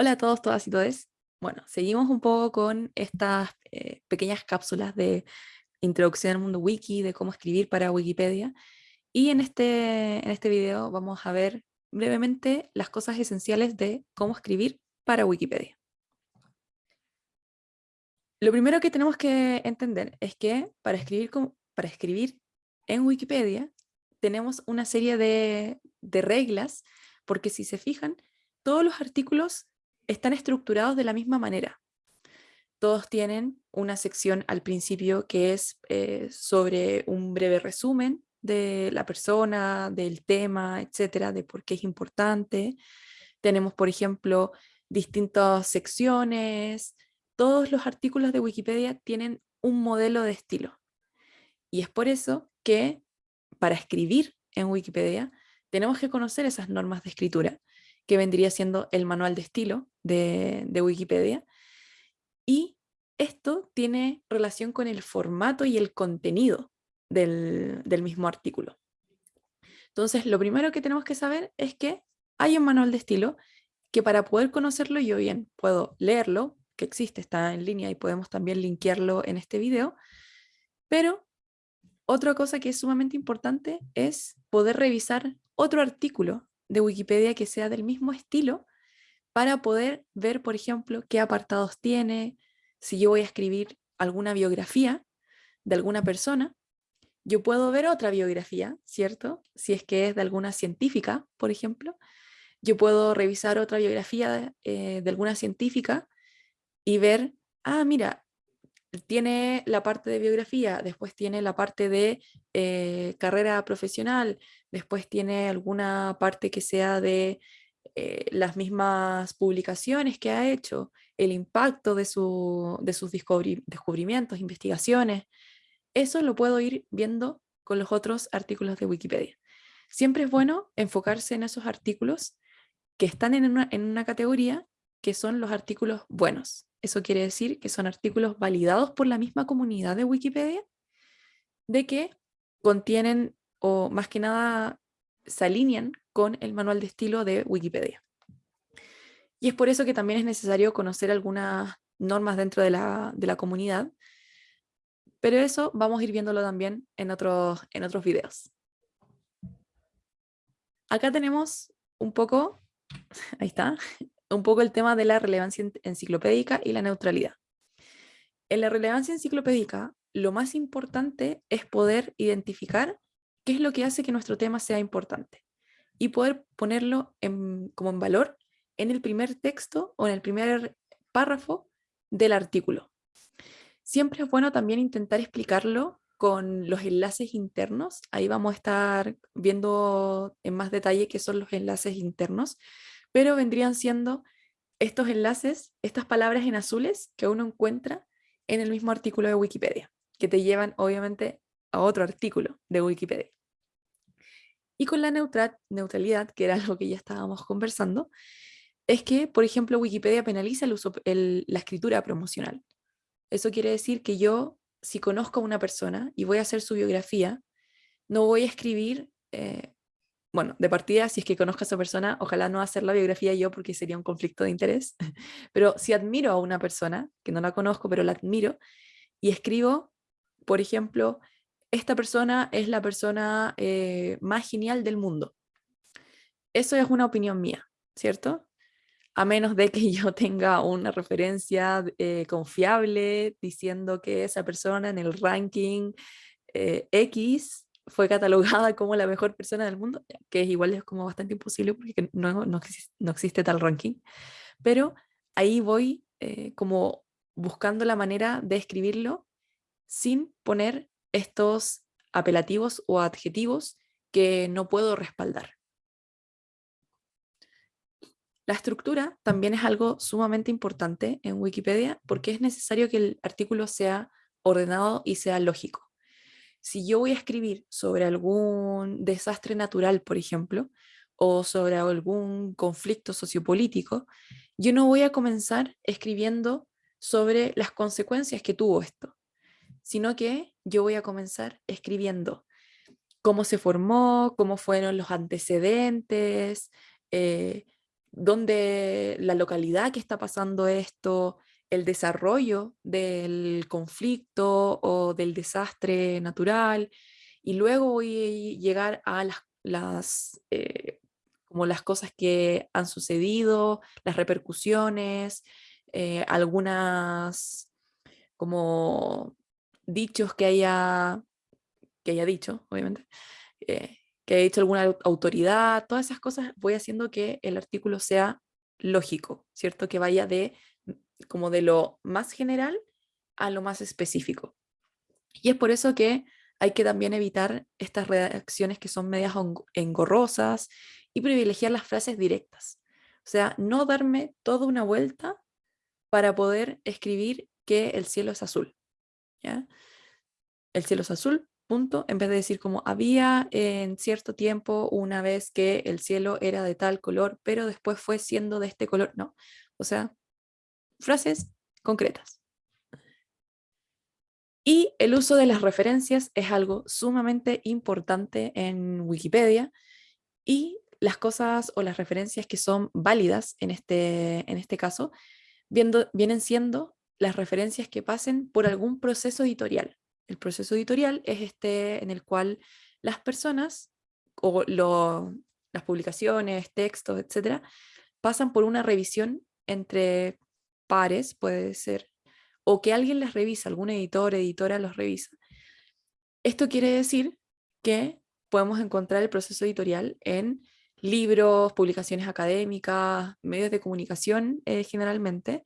Hola a todos, todas y todes. Bueno, seguimos un poco con estas eh, pequeñas cápsulas de introducción al mundo wiki, de cómo escribir para Wikipedia. Y en este, en este video vamos a ver brevemente las cosas esenciales de cómo escribir para Wikipedia. Lo primero que tenemos que entender es que para escribir, para escribir en Wikipedia tenemos una serie de, de reglas, porque si se fijan, todos los artículos están estructurados de la misma manera. Todos tienen una sección al principio que es eh, sobre un breve resumen de la persona, del tema, etcétera, de por qué es importante. Tenemos, por ejemplo, distintas secciones. Todos los artículos de Wikipedia tienen un modelo de estilo. Y es por eso que para escribir en Wikipedia tenemos que conocer esas normas de escritura que vendría siendo el manual de estilo de, Wikipedia. Y esto tiene relación con el formato y el contenido del, mismo artículo. Entonces, lo primero que tenemos que saber es que hay un manual de estilo que para poder conocerlo yo bien puedo leerlo, que existe, está en línea y podemos también linkearlo en este video, pero otra cosa que es sumamente importante es poder revisar otro artículo de Wikipedia que sea del mismo estilo para poder ver, por ejemplo, qué apartados tiene, si yo voy a escribir alguna biografía de alguna persona, yo puedo ver otra biografía, ¿cierto? Si es que es de alguna científica, por ejemplo, yo puedo revisar otra biografía eh, de alguna científica y ver, ah, mira, tiene la parte de biografía, después tiene la parte de eh, carrera profesional, después tiene alguna parte que sea de eh, las mismas publicaciones que ha hecho, el impacto de, de sus descubrimientos, investigaciones. Eso lo puedo ir viendo con los otros artículos de Wikipedia. Siempre es bueno enfocarse en esos artículos que están en una, en una categoría que son los artículos buenos. Eso quiere decir que son artículos validados por la misma comunidad de Wikipedia, de que contienen o más que nada se alinean con el manual de estilo de Wikipedia. Y es por eso que también es necesario conocer algunas normas dentro de la, de la comunidad, pero eso vamos a ir viéndolo también en otros, en otros videos. Acá tenemos un poco, ahí está, un poco el tema de la relevancia enciclopédica y la neutralidad. En la relevancia enciclopédica, lo más importante es poder identificar qué es lo que hace que nuestro tema sea importante y poder ponerlo como en valor en el primer texto o en el primer párrafo del artículo. Siempre es bueno también intentar explicarlo con los enlaces internos. Ahí vamos a estar viendo en más detalle qué son los enlaces internos, pero vendrían siendo estos enlaces, estas palabras en azules que uno encuentra en el mismo artículo de Wikipedia, que te llevan obviamente a otro artículo de Wikipedia. Y con la neutralidad, que era algo que ya estábamos conversando, es que, por ejemplo, Wikipedia penaliza el uso, la escritura promocional. Eso quiere decir que yo, si conozco a una persona y voy a hacer su biografía, no voy a escribir eh, bueno, de partida, si es que conozco a esa persona, ojalá no hacer la biografía yo porque sería un conflicto de interés, pero si admiro a una persona, que no la conozco, pero la admiro, y escribo, por ejemplo, esta persona es la persona eh, más genial del mundo. Eso es una opinión mía, ¿cierto? A menos de que yo tenga una referencia eh, confiable diciendo que esa persona en el ranking eh, X fue catalogada como la mejor persona del mundo, que es igual es como bastante imposible porque no, no, existe, tal ranking, pero ahí voy como buscando la manera de escribirlo sin poner estos apelativos o adjetivos que no puedo respaldar. La estructura también es algo sumamente importante en Wikipedia porque es necesario que el artículo sea ordenado y sea lógico si yo voy a escribir sobre algún desastre natural, por ejemplo, o sobre algún conflicto sociopolítico, yo no voy a comenzar escribiendo sobre las consecuencias que tuvo esto, sino que yo voy a comenzar escribiendo cómo se formó, cómo fueron los antecedentes, eh, dónde la localidad que está pasando esto, el desarrollo del conflicto o del desastre natural, y luego voy a llegar a las, las eh, como las cosas que han sucedido, las repercusiones, eh, algunas como dichos que haya, que haya dicho, obviamente, eh, que haya dicho alguna autoridad, todas esas cosas voy haciendo que el artículo sea lógico, ¿cierto? Que vaya de como de lo más general a lo más específico. Y es por eso que hay que también evitar estas redacciones que son medias engorrosas y privilegiar las frases directas. O sea, no darme toda una vuelta para poder escribir que el cielo es azul. El cielo es azul, punto, en vez de decir como había en cierto tiempo una vez que el cielo era de tal color, pero después fue siendo de este color. No, o sea, frases concretas. Y el uso de las referencias es algo sumamente importante en Wikipedia y las cosas o las referencias que son válidas en este, en este caso viendo, vienen siendo las referencias que pasen por algún proceso editorial. El proceso editorial es este en el cual las personas o las publicaciones, textos, etcétera, pasan por una revisión entre pares, puede ser, o que alguien les revisa, algún editor, editora los revisa. Esto quiere decir que podemos encontrar el proceso editorial en libros, publicaciones académicas, medios de comunicación eh, generalmente,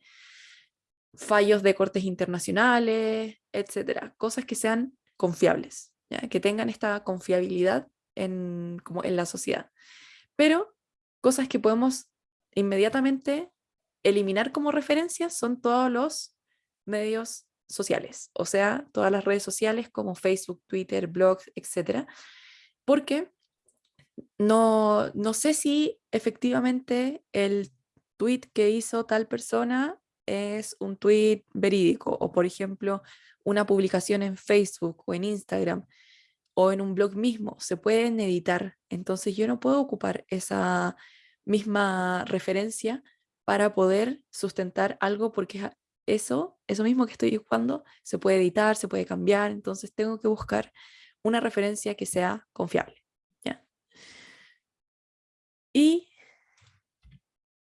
fallos de cortes internacionales, etcétera, cosas que sean confiables, que tengan esta confiabilidad en, como en la sociedad. Pero cosas que podemos inmediatamente eliminar como referencias son todos los medios sociales, o sea, todas las redes sociales como Facebook, Twitter, blogs, etcétera, porque no, no sé si efectivamente el tweet que hizo tal persona es un tweet verídico o por ejemplo una publicación en Facebook o en Instagram o en un blog mismo se pueden editar entonces yo no puedo ocupar esa misma referencia para poder sustentar algo porque eso, eso mismo que estoy ocupando se puede editar, se puede cambiar, entonces tengo que buscar una referencia que sea confiable. ¿ya? Y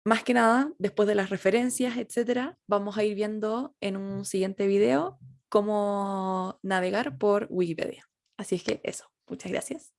más que nada, después de las referencias, etcétera, vamos a ir viendo en un siguiente video cómo navegar por Wikipedia. Así es que eso, muchas gracias.